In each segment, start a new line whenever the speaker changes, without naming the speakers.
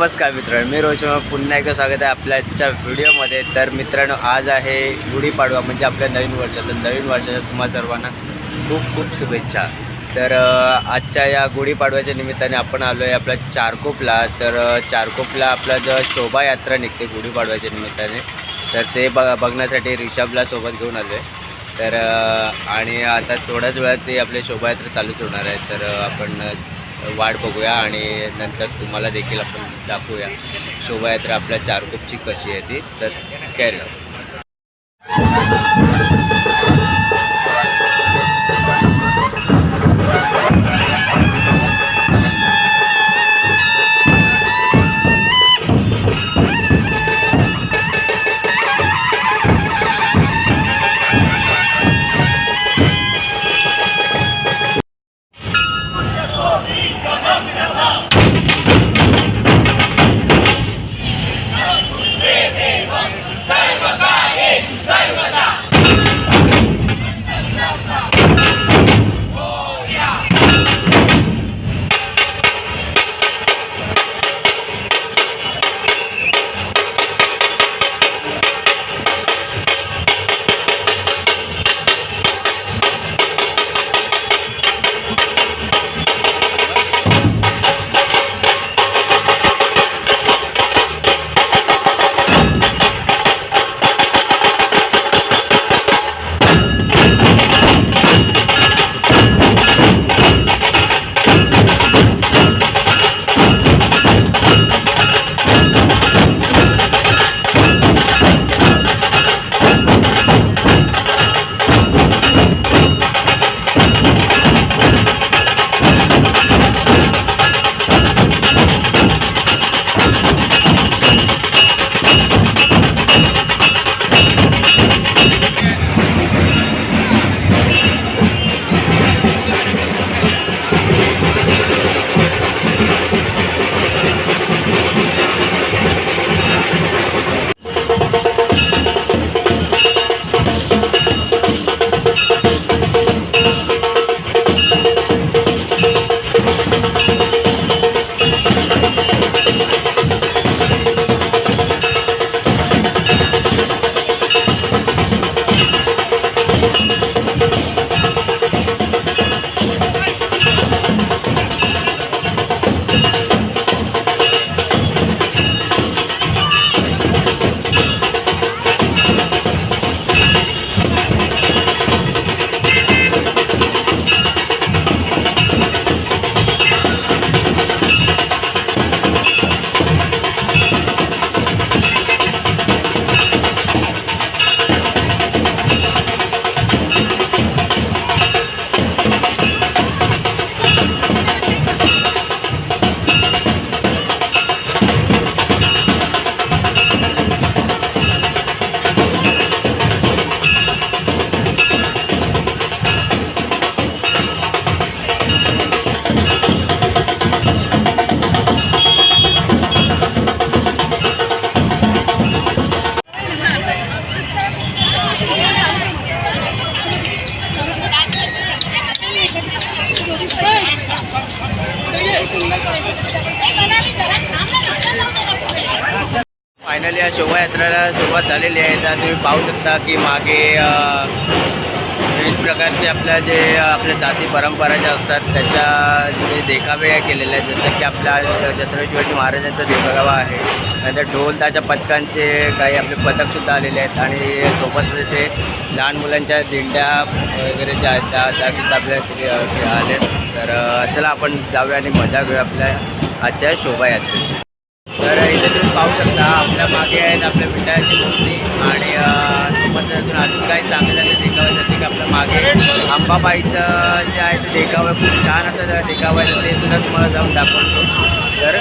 नमस्कार मित्रांनो मी रोशन पुन्हा एकदा स्वागत आहे आपल्याच्या व्हिडिओमध्ये. तर मित्रांनो आज आहे गुढीपाडवा म्हणजे आपल्या नवीन वर्षाचं. नवीन वर्षाच्या तुम्हा सर्वांना खूप खूप शुभेच्छा. तर आजच्या या गुढीपाडव्याच्या निमित्ताने आपण आलो आहे आपल्या चारकोपला. तर चारकोपला आपला जो शोभायात्रा निघते गुढीपाडव्याच्या निमित्ताने तर ते बघ बघण्यासाठी रिषभला सोबत घेऊन आलो आहे. तर आणि आता थोड्याच वेळात ते आपले शोभायात्रा चालूच होणार आहे. तर आपण वाट बघूया आणि नंतर तुम्हाला देखील आपण दाखवूया. शोभायात्रा आपल्या चारकोपची कशी आहे ती तर कॅरी या सुरुवात झालेली आहे. तर तुम्ही पाहू शकता की मागे विविध प्रकारचे आपल्या जे आपल्या जाती परंपरा ज्या असतात त्याच्या जे देखावे केलेले आहेत. जसं की आपल्या छत्रपती शिवाजी महाराजांचा देखावा आहे. नंतर ढोल ताच्या पथकांचे काही आपले पथकसुद्धा आलेले आहेत. आणि सोबतच ते लहान मुलांच्या दिंड्या वगैरे ज्या आहेत त्या त्यासुद्धा आपल्या इथे, आले तर चला आपण जाऊया आणि मजा घेऊया आपल्या आजच्या शोभायात्रेची. तर इथे तुम्ही पाहू शकता आपल्या मागे आहेत आपल्या विठ्ठलाची मूर्ती आणि सोबत अजून अजून काही चांगले चांगले देखावे जसे की आपल्या मागे अंबाबाईचं जे आहे ते देखावं खूप छान असं देखावं आहे ते सुद्धा तुम्हाला जाऊन दाखवतो. तर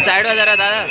साईडवर जरा दादा.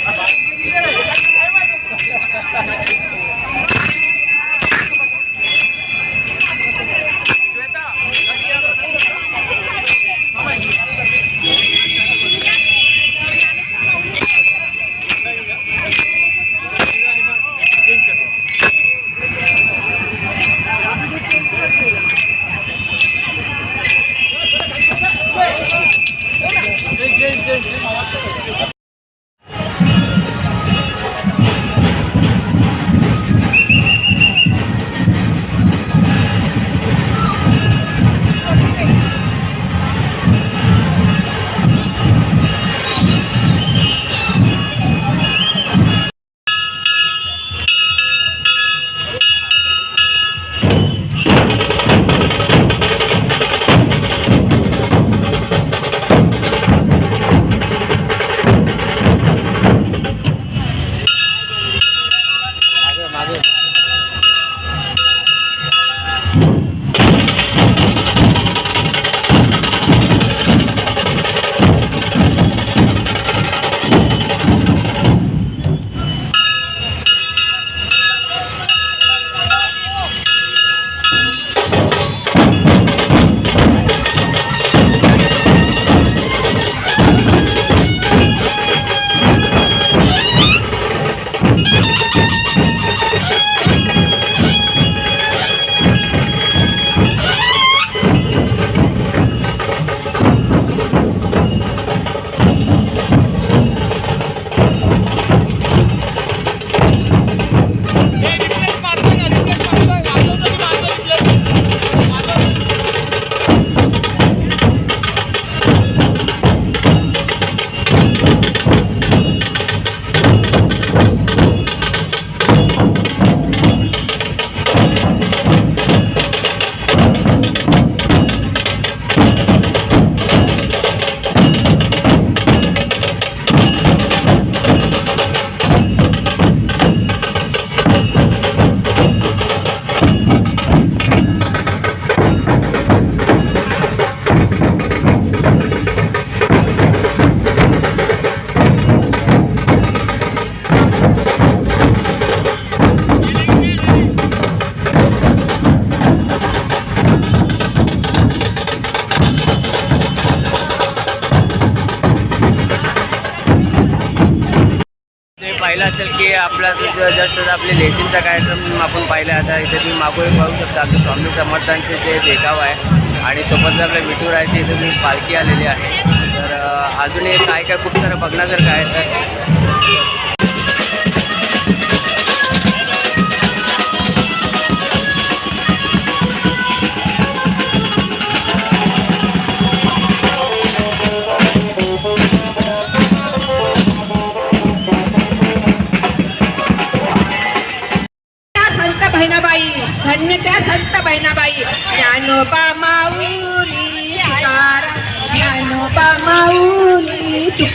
असेल की आपला जस्ट आपले लेझिमचा कार्यक्रम आपण पाहिला आता इथे तुम्ही मागोळी पाहू शकता आमचे स्वामी समर्थांचे जे देखाव आहे आणि सोबत आपल्या विठुरायची इथे तुम्ही पालखी आलेली आहे. तर अजूनही काय काय खूप सारं बघण्यासारखं आहे तर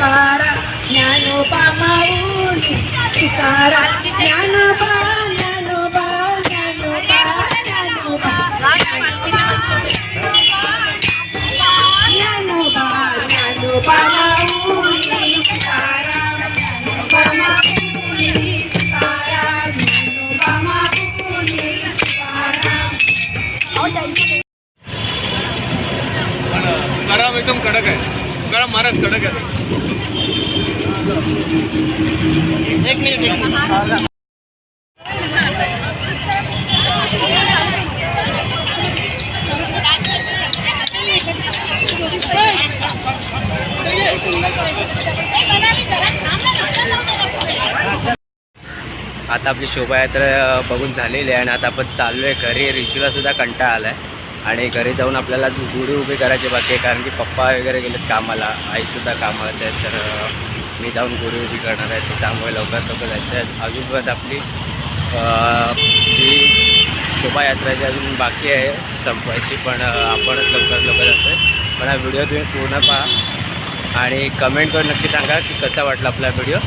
तुकारा ज्ञानोबा माऊली तुकारा ज्ञानोबा ज्ञानोबा ज्ञानोबा ज्ञानोबा ज्ञानोबा ज्ञानोबा माऊली तुकारा ज्ञानोबा माऊली तुकारा ज्ञानोबा माऊली तुकारा
गरम एकदम कडक आहे. गरम महाराज कडक आहे.
एक मिनिट एक मिनिट.
आता आपली शोभायात्रा बघून झालेली आहे आणि आता आपण चाललो आहे घरी. रिशूला सुद्धा कंटाळा आला आहे आणि घरी जाऊन आपल्याला गुढी उभी करायची बाकी आहे कारण की पप्पा वगैरे गेलेत कामाला. आईसुद्धा कामाला आहे तर मी जाऊन गुढी करणार आहे तर त्यामुळे लवकर लवकर जायचं आहे. अजून परत आपली जी शोभायात्रा जी अजून बाकी आहे संपवायची पण आपण आपणच लवकर लवकर जातो आहे पण हा व्हिडिओ तुम्ही पूर्ण पहा आणि कमेंट करून नक्की सांगा की कसा वाटला आपला व्हिडिओ.